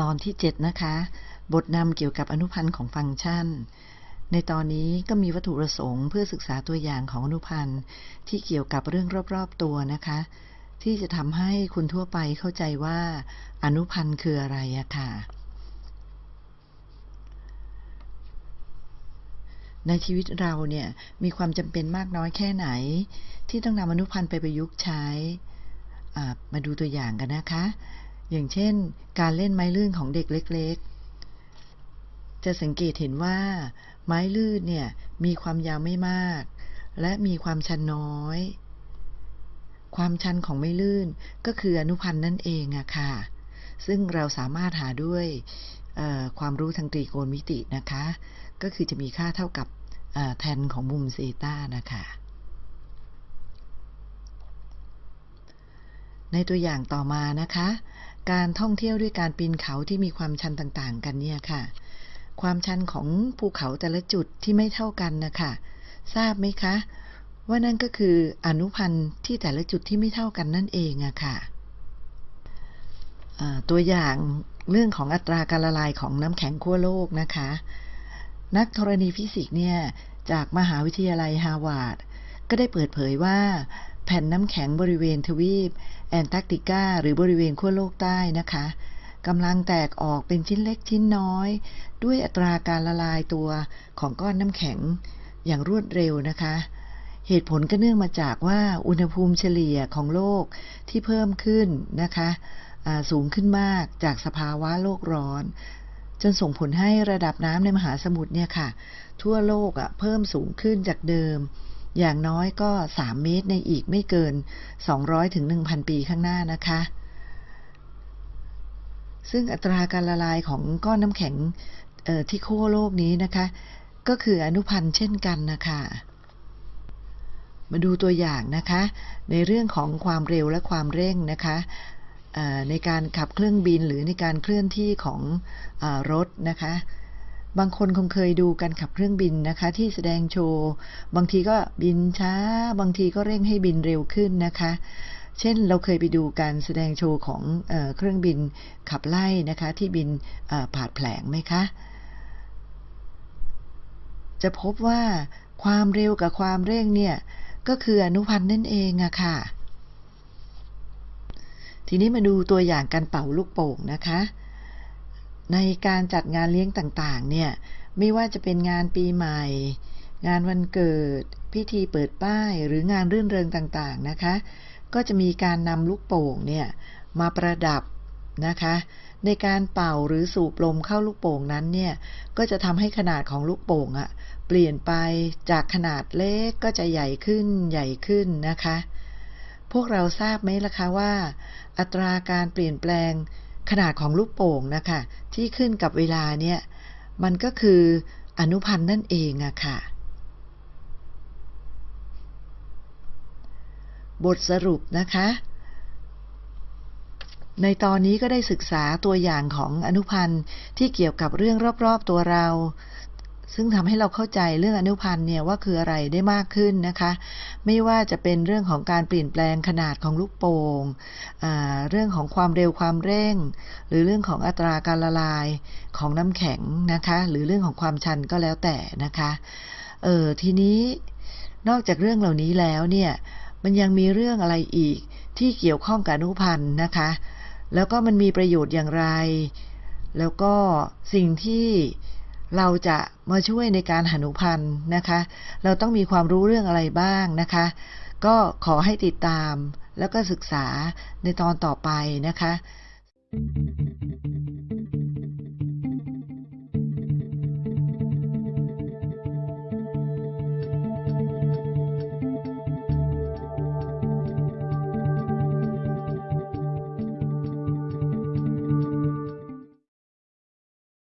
ตอนที่ 7 นะคะ บทนำเกี่ยวกับอนุพันธ์ของฟังก์ชัน ในตอนนี้ก็มีวัตถุประสงค์เพื่อศึกษาตัวอย่างของอนุพันธ์ที่เกี่ยวกับเรื่องรอบๆตัวนะคะ ที่จะทำให้คุณทั่วไปเข้าใจว่าอนุพันธ์คืออะไรอะค่ะ ในชีวิตเราเนี่ยมีความจำเป็นมากน้อยแค่ไหน ที่ต้องนำอนุพันธ์ไปประยุกต์ใช้มาดูตัวอย่างกันนะคะ อย่างเช่น การเล่นไม้ลื่นของเด็กเล็ก ๆ จะสังเกตเห็นว่า ไม้ลื่นเนี่ยมีความยาวไม่มาก และมีความชันน้อย ความชันของไม้ลื่นก็คืออนุพันธ์นั่นเองอะค่ะซึ่งเราสามารถหาด้วย ความรู้ทางตรีโกณมิตินะคะ ก็คือจะมีค่าเท่ากับแทนของมุมเซต้านะคะในตัวอย่างต่อมานะคะ การท่องเที่ยวด้วยการปีนเขาที่มีความชันต่างๆ กันเนี่ยค่ะ ความชันของภูเขาแต่ละจุดที่ไม่เท่ากันนะคะทราบไหมคะ ว่านั่นก็คืออนุพันธ์ที่แต่ละจุดที่ไม่เท่ากันนั่นเองอะค่ะอ่าตัวอย่าง เรื่องของอัตราการละลายของน้ำแข็งขั้วโลกนะคะ นักธรณีฟิสิกส์เนี่ยจากมหาวิทยาลัยฮาร์วาร์ดก็ได้เปิดเผยว่าแผ่นน้ำแข็งบริเวณทวีป แอนตาร์กติกาหรือบริเวณขั้วโลกใต้นะคะกำลังแตกออกเป็นชิ้นเล็กชิ้นน้อย ด้วยอัตราการละลายตัวของก้อนน้ำแข็งอย่างรวดเร็วนะคะ เหตุผลก็เนื่องมาจากว่าอุณหภูมิเฉลี่ยของโลกที่เพิ่มขึ้นนะคะ สูงขึ้นมากจากสภาวะโลกร้อน จนส่งผลให้ระดับน้ำในมหาสมุทรเนี่ยค่ะ ทั่วโลกอะเพิ่มสูงขึ้นจากเดิม อย่างน้อยก็ 3 เมตรในอีกไม่เกิน 200ถึง1,000 ปีข้างหน้านะคะ ซึ่งอัตราการละลายของก้อนน้ำแข็งที่ขั้วโลกนี้นะคะ ก็คืออนุพันธ์เช่นกันนะคะมาดูตัวอย่างนะคะ ในเรื่องของความเร็วและความเร่งนะคะ ในการขับเครื่องบินหรือในการเคลื่อนที่ของอรถนะคะ บางคนคงเคยดูการขับเครื่องบินนะคะ ที่แสดงโชว์ บางทีก็บินช้า บางทีก็เร่งให้บินเร็วขึ้นนะคะ เช่นเราเคยไปดูการแสดงโชว์ของเอเครื่องบินขับไล่นะคะที่บินเอ่อผ่าดแผลงไหมคะ จะพบว่าความเร็วกับความเร่งเนี่ยก็คืออนุพันธ์นั่นเองอะค่ะ ทีนี้มาดูตัวอย่างการเป่าลูกโป่งนะคะ ในการจัดงานเลี้ยงต่างๆ เนี่ย ไม่ว่าจะเป็นงานปีใหม่ งานวันเกิด พิธีเปิดป้าย หรืองานรื่นเริงต่างๆ นะคะ ก็จะมีการนำลูกโป่งเนี่ย มาประดับนะคะ ในการเป่าหรือสูบลมเข้าลูกโป่งนั้นเนี่ย ก็จะทำให้ขนาดของลูกโป่งอะเปลี่ยนไปจากขนาดเล็กก็จะใหญ่ขึ้นใหญ่ขึ้นนะคะ พวกเราทราบไหมล่ะคะว่า อัตราการเปลี่ยนแปลงขนาดของลูกโป่งนะคะที่ขึ้นกับเวลาเนี่ยมันก็คืออนุพันธ์นั่นเองอะค่ะ บทสรุปนะคะ ในตอนนี้ก็ได้ศึกษาตัวอย่างของอนุพันธ์ที่เกี่ยวกับเรื่องรอบๆตัวเรา ซึ่งทำให้เราเข้าใจเรื่องอนุพันธ์เนี่ยว่าคืออะไรได้มากขึ้นนะคะ ไม่ว่าจะเป็นเรื่องของการเปลี่ยนแปลงขนาดของลูกโป่งอ่าเรื่องของความเร็วความเร่ง หรือเรื่องของอัตราการละลายของน้ำแข็งนะคะ หรือเรื่องของความชันก็แล้วแต่นะคะเออทีนี้นอกจากเรื่องเหล่านี้แล้วเนี่ยมันยังมีเรื่องอะไรอีกที่เกี่ยวข้องกับอนุพันธ์นะคะ แล้วก็มันมีประโยชน์อย่างไร แล้วก็สิ่งที่ เราจะมาช่วยในการหานุพันธ์นะคะ เราต้องมีความรู้เรื่องอะไรบ้างนะคะ ก็ขอให้ติดตามแล้วก็ศึกษาในตอนต่อไปนะคะ